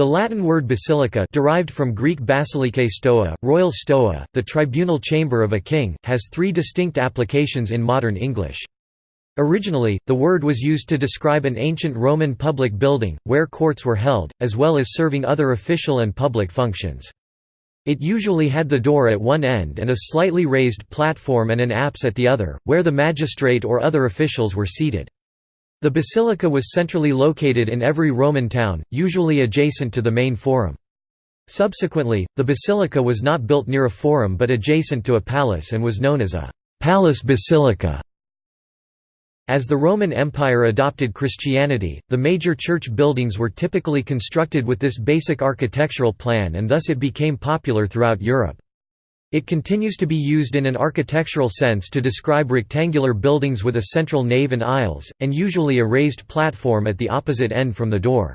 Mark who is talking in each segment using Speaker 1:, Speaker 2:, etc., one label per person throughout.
Speaker 1: The Latin word basilica derived from Greek basilike stoa, royal stoa, the tribunal chamber of a king, has three distinct applications in modern English. Originally, the word was used to describe an ancient Roman public building, where courts were held, as well as serving other official and public functions. It usually had the door at one end and a slightly raised platform and an apse at the other, where the magistrate or other officials were seated. The basilica was centrally located in every Roman town, usually adjacent to the main forum. Subsequently, the basilica was not built near a forum but adjacent to a palace and was known as a «palace basilica». As the Roman Empire adopted Christianity, the major church buildings were typically constructed with this basic architectural plan and thus it became popular throughout Europe. It continues to be used in an architectural sense to describe rectangular buildings with a central nave and aisles, and usually a raised platform at the opposite end from the door.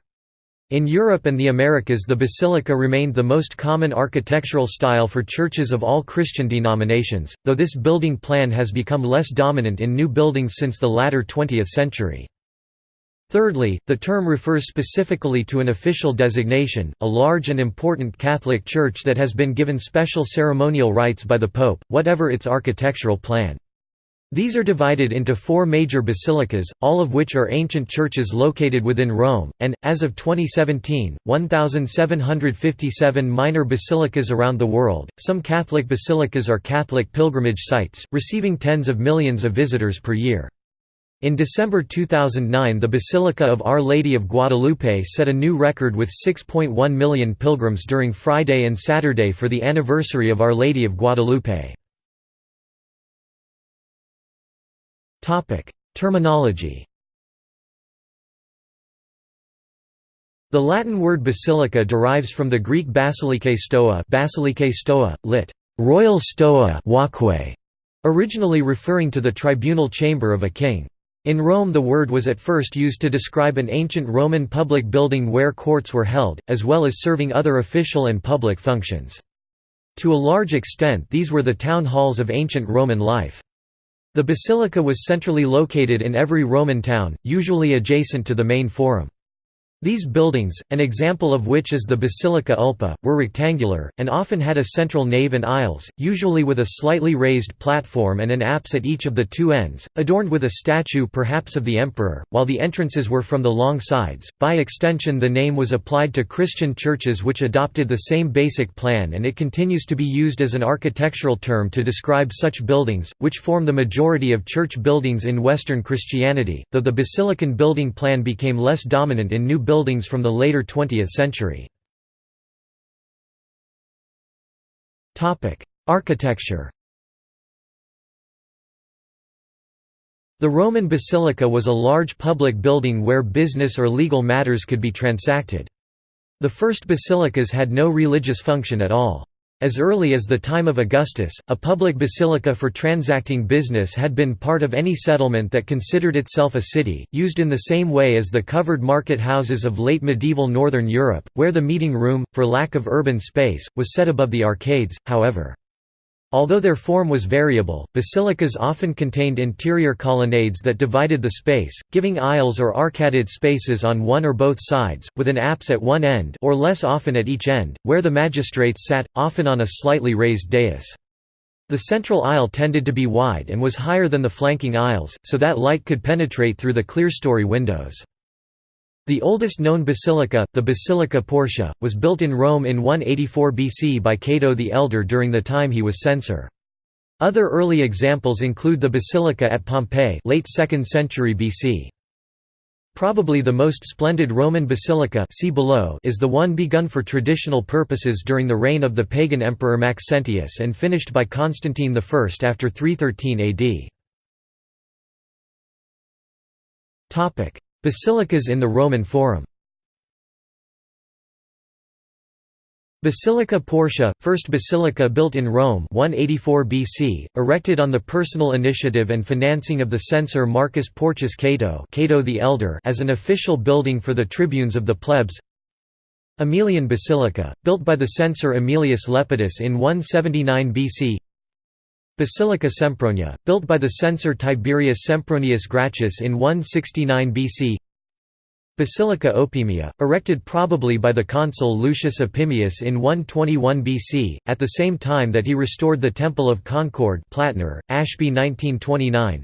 Speaker 1: In Europe and the Americas the basilica remained the most common architectural style for churches of all Christian denominations, though this building plan has become less dominant in new buildings since the latter 20th century. Thirdly, the term refers specifically to an official designation, a large and important Catholic Church that has been given special ceremonial rights by the Pope, whatever its architectural plan. These are divided into four major basilicas, all of which are ancient churches located within Rome, and, as of 2017, 1,757 minor basilicas around the world. Some Catholic basilicas are Catholic pilgrimage sites, receiving tens of millions of visitors per year. In December 2009 the Basilica of Our Lady of Guadalupe set a new record with 6.1 million pilgrims during Friday and Saturday for the anniversary of Our Lady of Guadalupe. Terminology The Latin word basilica derives from the Greek basilike stoa, basilike stoa lit. royal stoa walkway, originally referring to the tribunal chamber of a king. In Rome the word was at first used to describe an ancient Roman public building where courts were held, as well as serving other official and public functions. To a large extent these were the town halls of ancient Roman life. The basilica was centrally located in every Roman town, usually adjacent to the main forum. These buildings, an example of which is the Basilica Ulpia, were rectangular, and often had a central nave and aisles, usually with a slightly raised platform and an apse at each of the two ends, adorned with a statue perhaps of the emperor, while the entrances were from the long sides. By extension the name was applied to Christian churches which adopted the same basic plan and it continues to be used as an architectural term to describe such buildings, which form the majority of church buildings in Western Christianity, though the basilican building plan became less dominant in new buildings buildings from the later 20th century. Architecture The Roman basilica was a large public building where business or legal matters could be transacted. The first basilicas had no religious function at all. As early as the time of Augustus, a public basilica for transacting business had been part of any settlement that considered itself a city, used in the same way as the covered market houses of late medieval northern Europe, where the meeting room, for lack of urban space, was set above the arcades, however. Although their form was variable, basilicas often contained interior colonnades that divided the space, giving aisles or arcaded spaces on one or both sides, with an apse at one end or less often at each end, where the magistrates sat, often on a slightly raised dais. The central aisle tended to be wide and was higher than the flanking aisles, so that light could penetrate through the clerestory windows. The oldest known basilica, the Basilica Portia, was built in Rome in 184 BC by Cato the Elder during the time he was censor. Other early examples include the basilica at Pompeii late 2nd century BC. Probably the most splendid Roman basilica see below is the one begun for traditional purposes during the reign of the pagan emperor Maxentius and finished by Constantine I after 313 AD. Basilicas in the Roman Forum. Basilica Portia, first basilica built in Rome 184 BC, erected on the personal initiative and financing of the censor Marcus Porcius Cato, Cato the Elder as an official building for the tribunes of the plebs. Aemilian Basilica, built by the censor Aemilius Lepidus in 179 BC Basilica Sempronia, built by the censor Tiberius Sempronius Gracchus in 169 BC Basilica Opimia, erected probably by the consul Lucius Opimius in 121 BC, at the same time that he restored the Temple of Concord Plattner, Ashby 1929.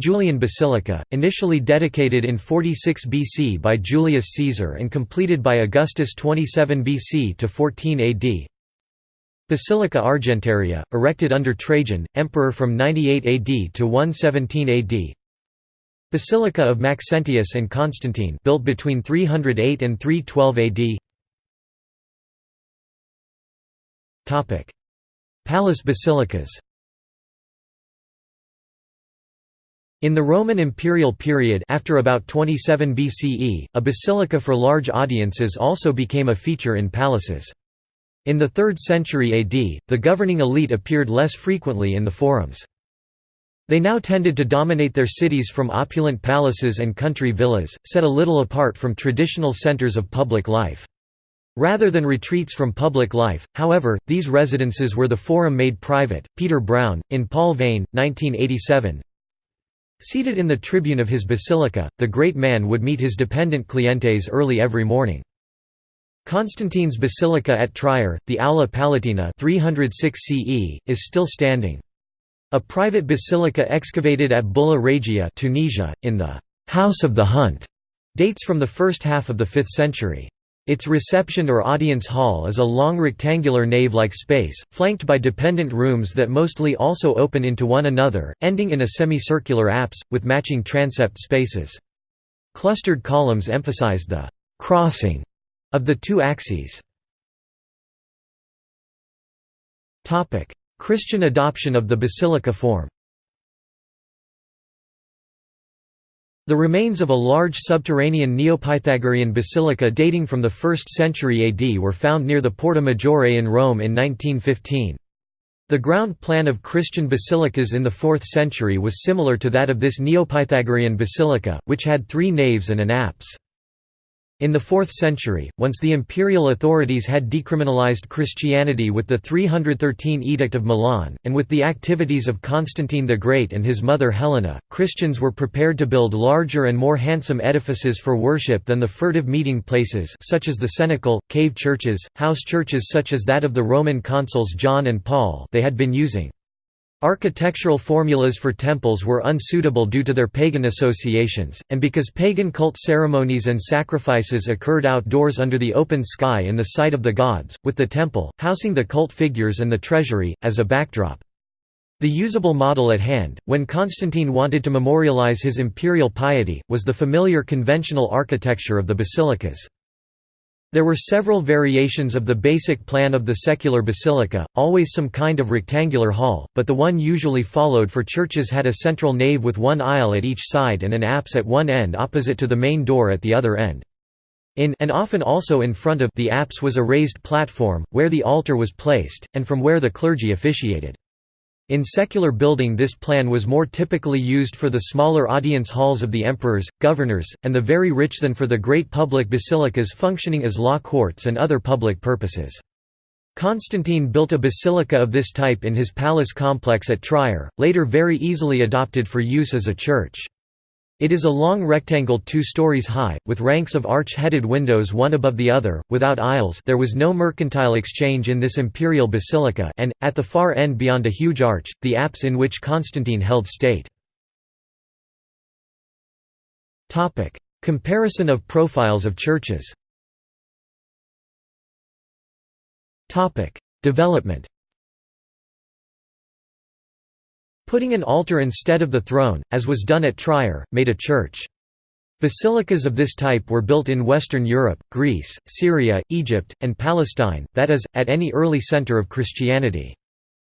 Speaker 1: Julian Basilica, initially dedicated in 46 BC by Julius Caesar and completed by Augustus 27 BC to 14 AD. Basilica Argentaria, erected under Trajan, emperor from 98 AD to 117 AD. Basilica of Maxentius and Constantine built between 308 and 312 AD. Palace basilicas. In the Roman imperial period after about 27 BCE, a basilica for large audiences also became a feature in palaces. In the 3rd century AD, the governing elite appeared less frequently in the forums. They now tended to dominate their cities from opulent palaces and country villas, set a little apart from traditional centers of public life. Rather than retreats from public life, however, these residences were the forum made private. Peter Brown, in Paul Veyne, 1987. Seated in the tribune of his basilica, the great man would meet his dependent clientes early every morning. Constantine's basilica at Trier, the Aula Palatina 306 CE, is still standing. A private basilica excavated at Bulla Regia Tunisia, in the «House of the Hunt» dates from the first half of the 5th century. Its reception or audience hall is a long rectangular nave-like space, flanked by dependent rooms that mostly also open into one another, ending in a semicircular apse, with matching transept spaces. Clustered columns emphasize the «crossing» of the two axes. Christian adoption of the basilica form The remains of a large subterranean Neopythagorean basilica dating from the 1st century AD were found near the Porta Maggiore in Rome in 1915. The ground plan of Christian basilicas in the 4th century was similar to that of this Neopythagorean basilica, which had three naves and an apse. In the 4th century, once the imperial authorities had decriminalized Christianity with the 313 Edict of Milan, and with the activities of Constantine the Great and his mother Helena, Christians were prepared to build larger and more handsome edifices for worship than the furtive meeting places such as the cenacle, cave churches, house churches such as that of the Roman consuls John and Paul they had been using. Architectural formulas for temples were unsuitable due to their pagan associations, and because pagan cult ceremonies and sacrifices occurred outdoors under the open sky in the sight of the gods, with the temple, housing the cult figures and the treasury, as a backdrop. The usable model at hand, when Constantine wanted to memorialize his imperial piety, was the familiar conventional architecture of the basilicas. There were several variations of the basic plan of the secular basilica, always some kind of rectangular hall, but the one usually followed for churches had a central nave with one aisle at each side and an apse at one end opposite to the main door at the other end. In and often also in front of the apse was a raised platform, where the altar was placed, and from where the clergy officiated. In secular building this plan was more typically used for the smaller audience halls of the emperors, governors, and the very rich than for the great public basilicas functioning as law courts and other public purposes. Constantine built a basilica of this type in his palace complex at Trier, later very easily adopted for use as a church. It is a long rectangle two stories high, with ranks of arch-headed windows one above the other, without aisles there was no mercantile exchange in this imperial basilica and, at the far end beyond a huge arch, the apse in which Constantine held state. Comparison of profiles of churches. Development Putting an altar instead of the throne, as was done at Trier, made a church. Basilicas of this type were built in Western Europe, Greece, Syria, Egypt, and Palestine, that is, at any early center of Christianity.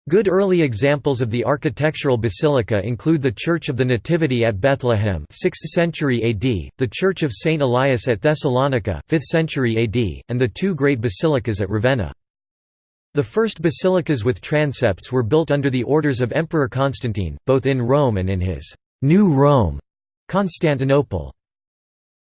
Speaker 1: Good early examples of the architectural basilica include the Church of the Nativity at Bethlehem 6th century AD, the Church of St. Elias at Thessalonica 5th century AD, and the two great basilicas at Ravenna. The first basilicas with transepts were built under the orders of Emperor Constantine, both in Rome and in his «New Rome» Constantinople.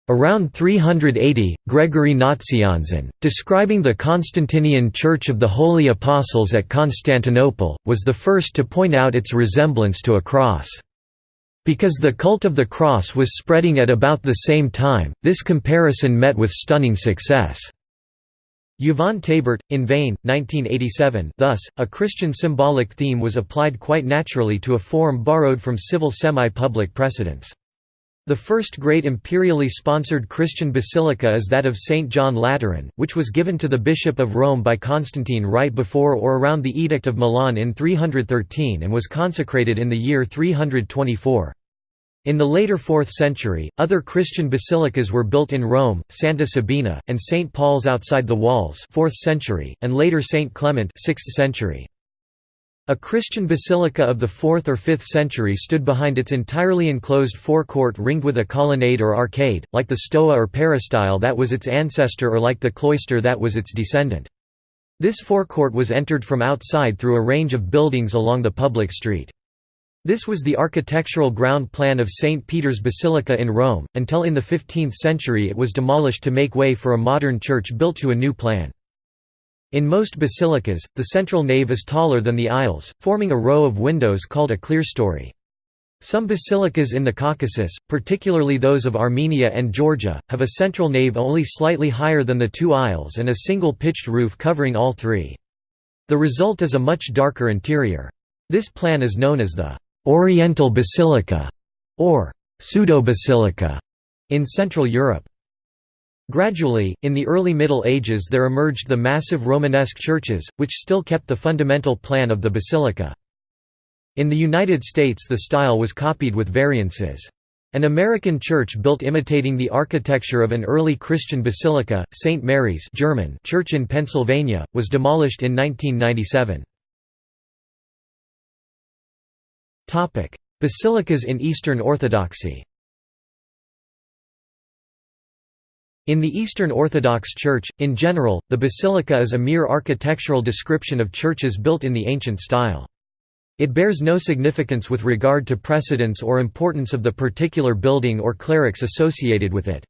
Speaker 1: Around 380, Gregory Nazianzen, describing the Constantinian Church of the Holy Apostles at Constantinople, was the first to point out its resemblance to a cross. Because the cult of the cross was spreading at about the same time, this comparison met with stunning success. Yvon Thébert, in Veyne, 1987 Thus, a Christian symbolic theme was applied quite naturally to a form borrowed from civil semi-public precedents. The first great imperially sponsored Christian basilica is that of St. John Lateran, which was given to the Bishop of Rome by Constantine right before or around the Edict of Milan in 313 and was consecrated in the year 324. In the later 4th century, other Christian basilicas were built in Rome, Santa Sabina, and St. Paul's outside the walls 4th century, and later St. Clement 6th century. A Christian basilica of the 4th or 5th century stood behind its entirely enclosed forecourt ringed with a colonnade or arcade, like the stoa or peristyle that was its ancestor or like the cloister that was its descendant. This forecourt was entered from outside through a range of buildings along the public street. This was the architectural ground plan of St. Peter's Basilica in Rome, until in the 15th century it was demolished to make way for a modern church built to a new plan. In most basilicas, the central nave is taller than the aisles, forming a row of windows called a clerestory. Some basilicas in the Caucasus, particularly those of Armenia and Georgia, have a central nave only slightly higher than the two aisles and a single pitched roof covering all three. The result is a much darker interior. This plan is known as the Oriental Basilica, or pseudo-basilica, in Central Europe. Gradually, in the early Middle Ages there emerged the massive Romanesque churches, which still kept the fundamental plan of the basilica. In the United States the style was copied with variances. An American church built imitating the architecture of an early Christian basilica, St. Mary's German church in Pennsylvania, was demolished in 1997. Basilicas in Eastern Orthodoxy In the Eastern Orthodox Church, in general, the basilica is a mere architectural description of churches built in the ancient style. It bears no significance with regard to precedence or importance of the particular building or clerics associated with it.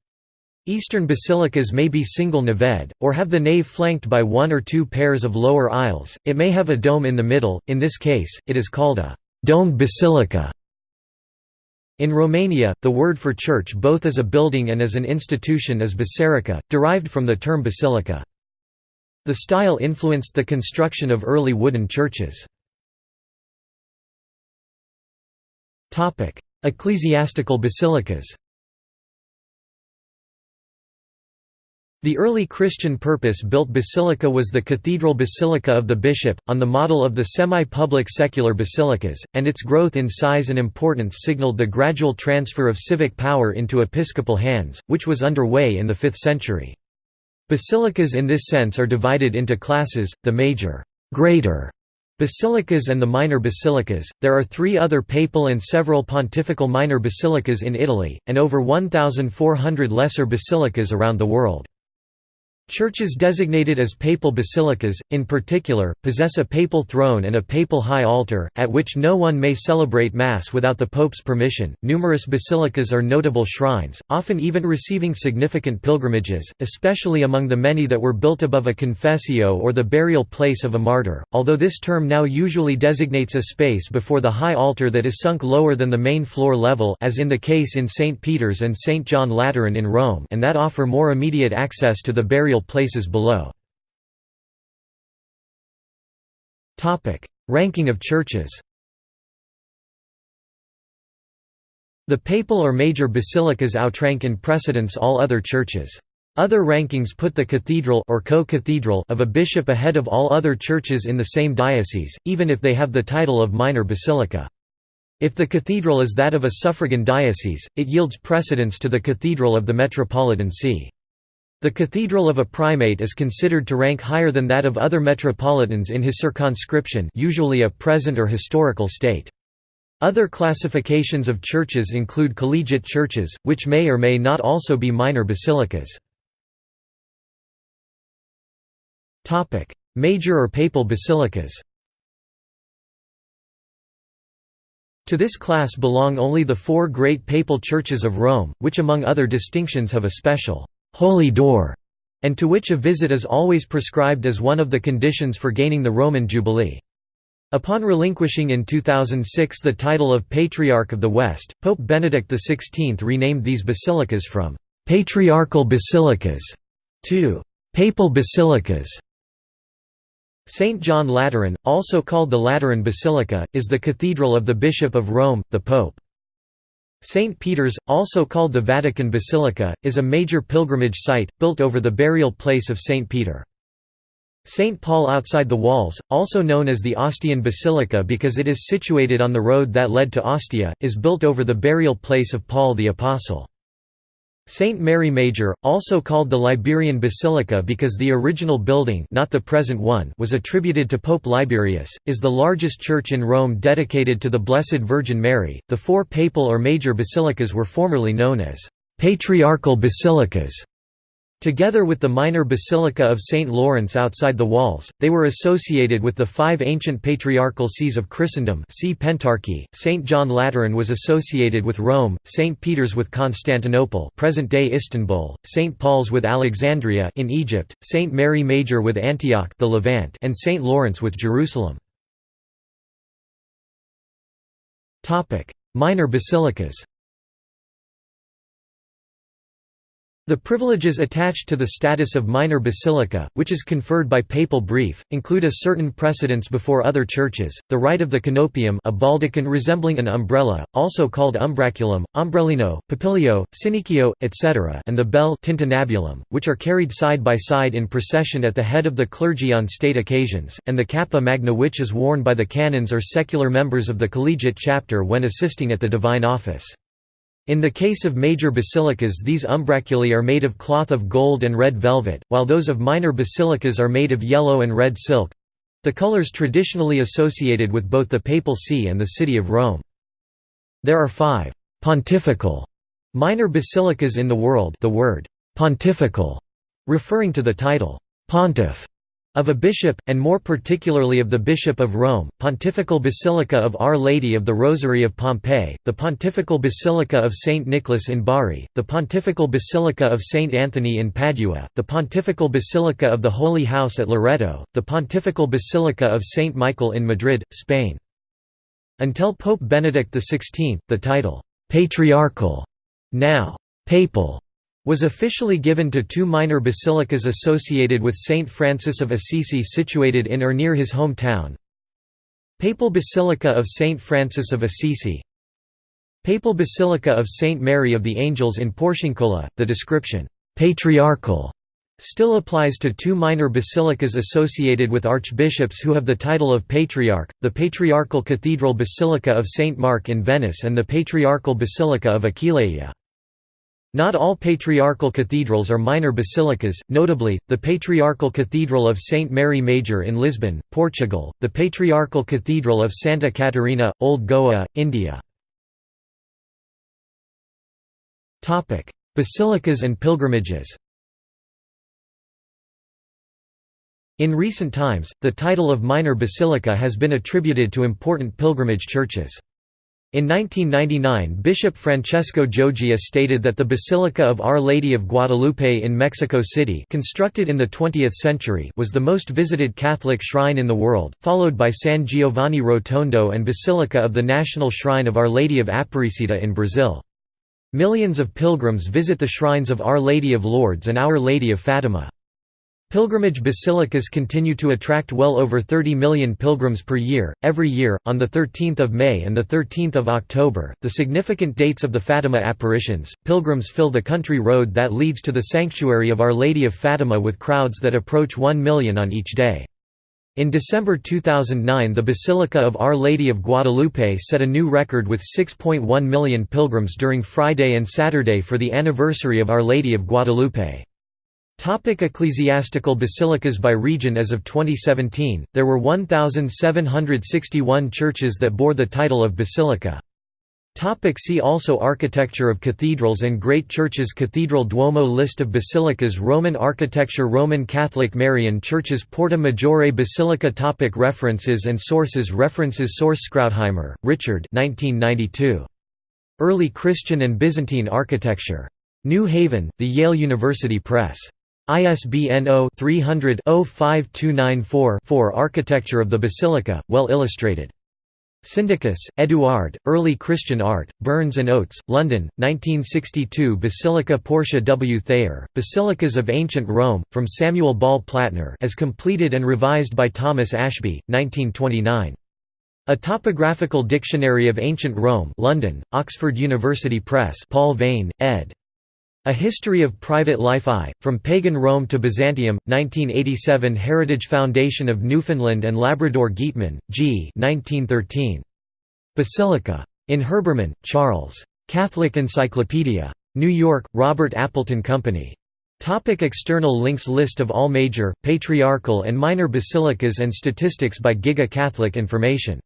Speaker 1: Eastern basilicas may be single naved, or have the nave flanked by one or two pairs of lower aisles, it may have a dome in the middle, in this case, it is called a domed basilica. In Romania, the word for church both as a building and as an institution is basilica, derived from the term basilica. The style influenced the construction of early wooden churches. Ecclesiastical basilicas The early Christian purpose-built basilica was the cathedral basilica of the bishop, on the model of the semi-public secular basilicas, and its growth in size and importance signaled the gradual transfer of civic power into episcopal hands, which was underway in the 5th century. Basilicas in this sense are divided into classes, the major greater basilicas and the minor basilicas. There are three other papal and several pontifical minor basilicas in Italy, and over 1,400 lesser basilicas around the world. Churches designated as papal basilicas, in particular, possess a papal throne and a papal high altar, at which no one may celebrate Mass without the Pope's permission. Numerous basilicas are notable shrines, often even receiving significant pilgrimages, especially among the many that were built above a confessio or the burial place of a martyr, although this term now usually designates a space before the high altar that is sunk lower than the main floor level as in the case in St. Peter's and St. John Lateran in Rome and that offer more immediate access to the burial burial places below. Ranking of churches The papal or major basilicas outrank in precedence all other churches. Other rankings put the cathedral or co-cathedral of a bishop ahead of all other churches in the same diocese, even if they have the title of minor basilica. If the cathedral is that of a suffragan diocese, it yields precedence to the cathedral of the metropolitan see. The cathedral of a primate is considered to rank higher than that of other metropolitans in his circumscription usually a present or historical state. Other classifications of churches include collegiate churches, which may or may not also be minor basilicas. Major or papal basilicas To this class belong only the four great papal churches of Rome, which among other distinctions have a special holy door, and to which a visit is always prescribed as one of the conditions for gaining the Roman Jubilee. Upon relinquishing in 2006 the title of Patriarch of the West, Pope Benedict XVI renamed these basilicas from «patriarchal basilicas» to «papal basilicas». St. John Lateran, also called the Lateran Basilica, is the cathedral of the Bishop of Rome, the Pope. St. Peter's, also called the Vatican Basilica, is a major pilgrimage site, built over the burial place of St. Peter. St. Paul outside the walls, also known as the Ostian Basilica because it is situated on the road that led to Ostia, is built over the burial place of Paul the Apostle. St. Mary Major, also called the Liberian Basilica because the original building not the present one was attributed to Pope Liberius, is the largest church in Rome dedicated to the Blessed Virgin Mary. The four papal or major basilicas were formerly known as patriarchal basilicas. Together with the minor basilica of St. Lawrence outside the walls, they were associated with the five ancient patriarchal sees of Christendom see Pentarchy. St. John Lateran was associated with Rome, St. Peter's with Constantinople present-day Istanbul, St. Paul's with Alexandria in Egypt, St. Mary Major with Antioch the Levant and St. Lawrence with Jerusalem. Minor basilicas The privileges attached to the status of minor basilica, which is conferred by papal brief, include a certain precedence before other churches, the right of the conopaeum a baldachin resembling an umbrella, also called umbraculum, ombrellino, papilio, sinicchio, etc. and the bell tintinnabulum, which are carried side by side in procession at the head of the clergy on state occasions, and the cappa magna which is worn by the canons or secular members of the collegiate chapter when assisting at the divine office. In the case of major basilicas these umbraculi are made of cloth of gold and red velvet, while those of minor basilicas are made of yellow and red silk—the colors traditionally associated with both the Papal See and the city of Rome. There are five «pontifical» minor basilicas in the world the word «pontifical» referring to the title «pontiff» of a bishop, and more particularly of the Bishop of Rome, Pontifical Basilica of Our Lady of the Rosary of Pompeii, the Pontifical Basilica of St. Nicholas in Bari, the Pontifical Basilica of St. Anthony in Padua, the Pontifical Basilica of the Holy House at Loreto, the Pontifical Basilica of St. Michael in Madrid, Spain. Until Pope Benedict XVI, the title, «patriarchal», now «papal», was officially given to two minor basilicas associated with Saint Francis of Assisi situated in or near his hometown. Papal Basilica of Saint Francis of Assisi Papal Basilica of Saint Mary of the Angels in Porciuncula, the description, "'patriarchal' still applies to two minor basilicas associated with archbishops who have the title of patriarch, the Patriarchal Cathedral Basilica of St. Mark in Venice and the Patriarchal Basilica of Aquileia. Not all patriarchal cathedrals are minor basilicas, notably, the Patriarchal Cathedral of St. Mary Major in Lisbon, Portugal, the Patriarchal Cathedral of Santa Catarina, Old Goa, India. Basilicas and pilgrimages In recent times, the title of minor basilica has been attributed to important pilgrimage churches. In 1999 Bishop Francesco Gioia stated that the Basilica of Our Lady of Guadalupe in Mexico City constructed in the 20th century was the most visited Catholic shrine in the world, followed by San Giovanni Rotondo and Basilica of the National Shrine of Our Lady of Aparecida in Brazil. Millions of pilgrims visit the shrines of Our Lady of Lourdes and Our Lady of Fatima. Pilgrimage basilicas continue to attract well over 30 million pilgrims per year. Every year, on the 13th of May and the 13th of October, the significant dates of the Fatima apparitions, pilgrims fill the country road that leads to the sanctuary of Our Lady of Fatima with crowds that approach 1 million on each day. In December 2009 the Basilica of Our Lady of Guadalupe set a new record with 6.1 million pilgrims during Friday and Saturday for the anniversary of Our Lady of Guadalupe. Topic ecclesiastical basilicas by region As of 2017, there were 1,761 churches that bore the title of basilica. Topic see also Architecture of cathedrals and great churches Cathedral Duomo List of basilicas Roman architecture Roman Catholic Marian churches Porta Maggiore Basilica topic References and sources References Source Krautheimer, Richard 1992. Early Christian and Byzantine Architecture. New Haven, The Yale University Press. ISBN 0-300-05294-4 Architecture of the Basilica, well illustrated. Syndicus, Eduard, Early Christian Art, Burns and Oates, London, 1962 Basilica Portia W. Thayer, Basilicas of Ancient Rome, from Samuel Ball Plattner as completed and revised by Thomas Ashby, 1929. A Topographical Dictionary of Ancient Rome London, Oxford University Press Paul Veyne, ed. A History of Private Life I, From Pagan Rome to Byzantium, 1987 Heritage Foundation of Newfoundland and Labrador Gietmann, G. 1913. Basilica. In Herbermann, Charles. Catholic Encyclopedia. New York, Robert Appleton Company. Topic external links List of all major, patriarchal and minor basilicas and statistics by Giga Catholic Information